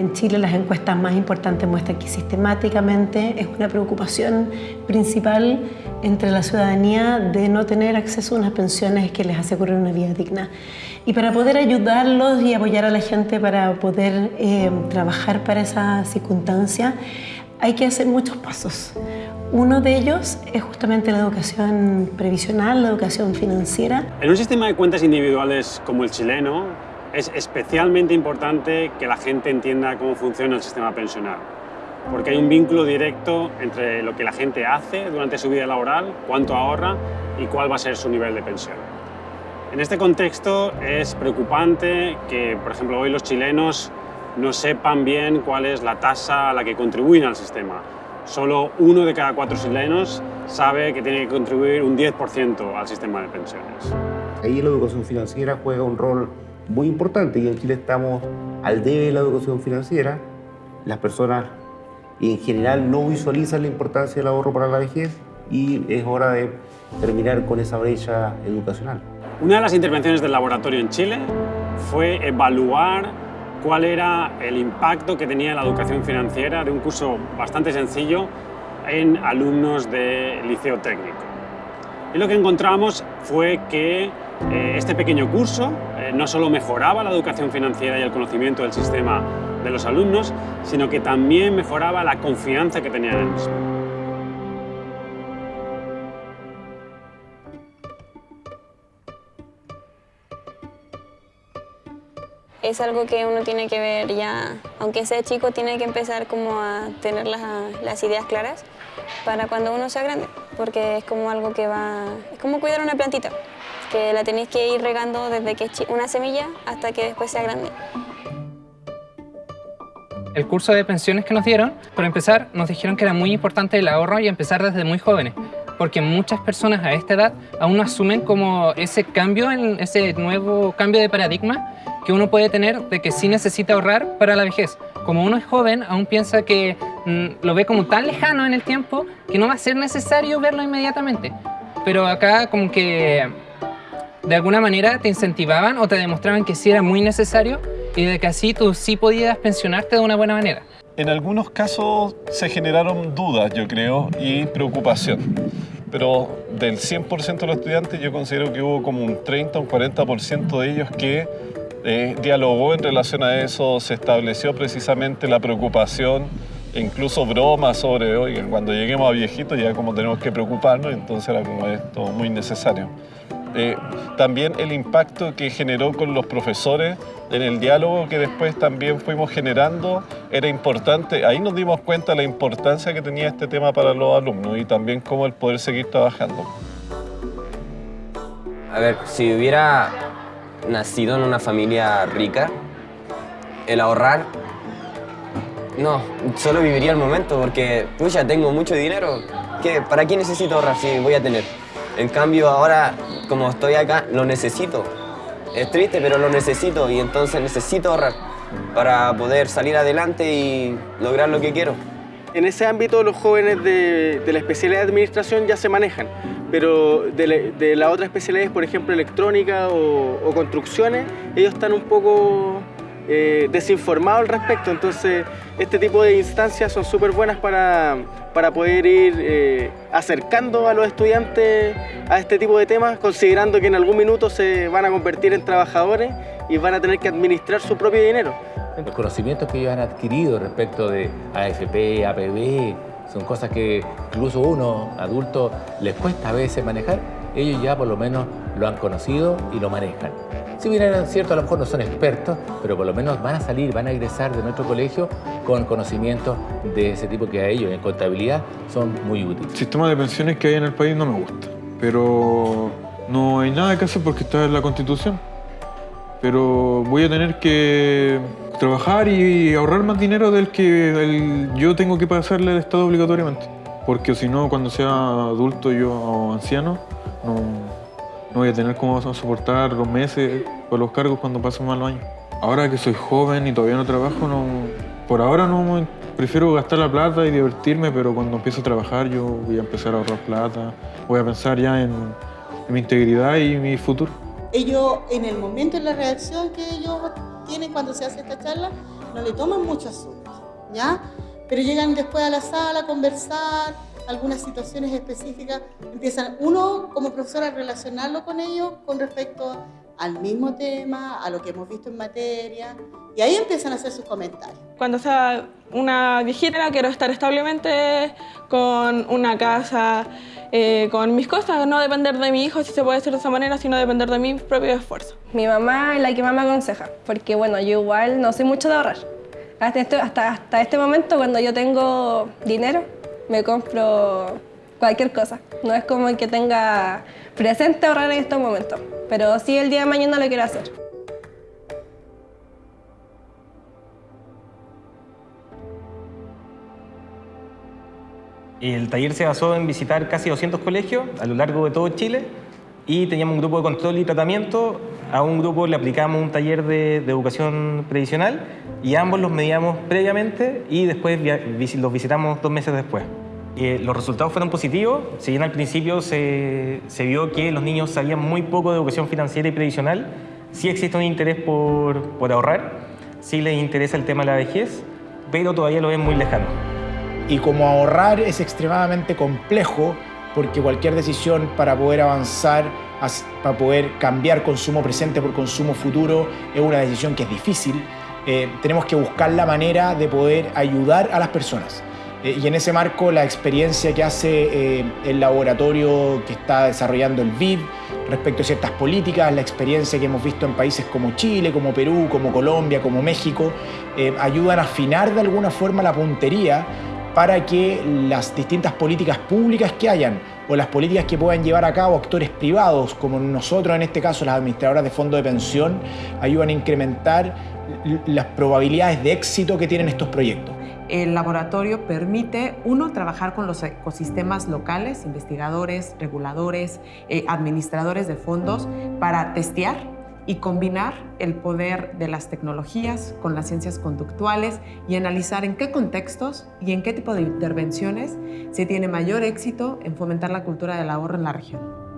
En Chile las encuestas más importantes muestran que sistemáticamente es una preocupación principal entre la ciudadanía de no tener acceso a unas pensiones que les aseguren una vida digna. Y para poder ayudarlos y apoyar a la gente para poder eh, trabajar para esa circunstancia, hay que hacer muchos pasos. Uno de ellos es justamente la educación previsional, la educación financiera. En un sistema de cuentas individuales como el chileno, es especialmente importante que la gente entienda cómo funciona el sistema pensional, porque hay un vínculo directo entre lo que la gente hace durante su vida laboral, cuánto ahorra y cuál va a ser su nivel de pensión. En este contexto es preocupante que, por ejemplo, hoy los chilenos no sepan bien cuál es la tasa a la que contribuyen al sistema. Solo uno de cada cuatro chilenos sabe que tiene que contribuir un 10% al sistema de pensiones. Ahí la educación financiera juega un rol muy importante y en Chile estamos al debe de la educación financiera. Las personas en general no visualizan la importancia del ahorro para la vejez y es hora de terminar con esa brecha educacional. Una de las intervenciones del laboratorio en Chile fue evaluar cuál era el impacto que tenía la educación financiera de un curso bastante sencillo en alumnos de liceo técnico. Y lo que encontramos fue que eh, este pequeño curso eh, no solo mejoraba la educación financiera y el conocimiento del sistema de los alumnos, sino que también mejoraba la confianza que tenían en el. Es algo que uno tiene que ver ya, aunque sea chico, tiene que empezar como a tener las ideas claras para cuando uno sea grande, porque es como algo que va, es como cuidar una plantita que la tenéis que ir regando desde que es una semilla hasta que después sea grande. El curso de pensiones que nos dieron, por empezar, nos dijeron que era muy importante el ahorro y empezar desde muy jóvenes, porque muchas personas a esta edad aún no asumen como ese cambio, ese nuevo cambio de paradigma que uno puede tener de que sí necesita ahorrar para la vejez. Como uno es joven, aún piensa que mm, lo ve como tan lejano en el tiempo que no va a ser necesario verlo inmediatamente. Pero acá como que de alguna manera te incentivaban o te demostraban que sí era muy necesario y de que así tú sí podías pensionarte de una buena manera. En algunos casos se generaron dudas, yo creo, y preocupación. Pero del 100% de los estudiantes yo considero que hubo como un 30 o un 40% de ellos que eh, dialogó en relación a eso, se estableció precisamente la preocupación, incluso bromas sobre, oigan, cuando lleguemos a viejitos ya como tenemos que preocuparnos, entonces era como esto muy necesario. Eh, también el impacto que generó con los profesores en el diálogo que después también fuimos generando era importante. Ahí nos dimos cuenta la importancia que tenía este tema para los alumnos y también cómo el poder seguir trabajando. A ver, si hubiera nacido en una familia rica, el ahorrar, no, solo viviría el momento porque, ya tengo mucho dinero. ¿Qué, ¿Para qué necesito ahorrar si voy a tener? En cambio ahora, como estoy acá, lo necesito. Es triste, pero lo necesito y entonces necesito ahorrar para poder salir adelante y lograr lo que quiero. En ese ámbito los jóvenes de, la especialidad de administración ya se manejan, pero de, la, otra especialidades, por ejemplo electrónica o, construcciones, ellos están un poco eh, desinformado al respecto. Entonces, este tipo de instancias son súper buenas para, para, poder ir eh, acercando a los estudiantes a este tipo de temas, considerando que en algún minuto se van a convertir en trabajadores y van a tener que administrar su propio dinero. Los conocimientos que ellos han adquirido respecto de AFP, APB, son cosas que incluso uno, adulto, les cuesta a veces manejar, ellos ya por lo menos lo han conocido y lo manejan. Si bien es cierto, a lo mejor no son expertos, pero por lo menos van a salir, van a egresar de nuestro colegio con conocimientos de ese tipo que a ellos en contabilidad son muy útiles. El sistema de pensiones que hay en el país no me gusta, pero no hay nada que hacer porque está en la Constitución. Pero voy a tener que trabajar y ahorrar más dinero del que yo tengo que pasarle al Estado obligatoriamente. Porque si no, cuando sea adulto yo o anciano, no, no voy a tener cómo soportar los meses o los cargos cuando pasen mal los años. Ahora que soy joven y todavía no trabajo, no, por ahora no prefiero gastar la plata y divertirme, pero cuando empiece a trabajar yo voy a empezar a ahorrar plata, voy a pensar ya en, mi integridad y mi futuro. Ellos, en el momento, en la reacción que ellos tienen cuando se hace esta charla, no le toman mucho asunto, ¿ya? Pero llegan después a la sala a conversar, algunas situaciones específicas, empiezan uno como profesor a relacionarlo con ellos con respecto al mismo tema, a lo que hemos visto en materia, y ahí empiezan a hacer sus comentarios. Cuando sea una viejita, quiero estar establemente con una casa, eh, con mis cosas, no depender de mi hijo si se puede hacer de esa manera, sino depender de mi propio esfuerzo. Mi mamá es la que más me aconseja, porque bueno, yo igual no soy mucho de ahorrar. Hasta este, hasta, hasta este momento, cuando yo tengo dinero, me compro cualquier cosa. No es como que tenga presente ahorrar en estos momentos, pero sí el día de mañana lo quiero hacer. El taller se basó en visitar casi 200 colegios a lo largo de todo Chile y teníamos un grupo de control y tratamiento. A un grupo le aplicamos un taller de, educación previsional y ambos los medíamos previamente y después los visitamos dos meses después. Eh, los resultados fueron positivos, si bien al principio se, se, vio que los niños sabían muy poco de educación financiera y previsional, sí existe un interés por, por ahorrar, sí les interesa el tema de la vejez, pero todavía lo ven muy lejano. Y como ahorrar es extremadamente complejo, porque cualquier decisión para poder avanzar, para poder cambiar consumo presente por consumo futuro, es una decisión que es difícil, eh, tenemos que buscar la manera de poder ayudar a las personas. Eh, y en ese marco la experiencia que hace eh, el laboratorio que está desarrollando el BID respecto a ciertas políticas, la experiencia que hemos visto en países como Chile, como Perú, como Colombia, como México, eh, ayudan a afinar de alguna forma la puntería para que las distintas políticas públicas que hayan o las políticas que puedan llevar a cabo actores privados, como nosotros en este caso las administradoras de fondos de pensión, ayudan a incrementar las probabilidades de éxito que tienen estos proyectos el laboratorio permite, uno, trabajar con los ecosistemas locales, investigadores, reguladores, eh, administradores de fondos, para testear y combinar el poder de las tecnologías con las ciencias conductuales y analizar en qué contextos y en qué tipo de intervenciones se tiene mayor éxito en fomentar la cultura del ahorro en la región.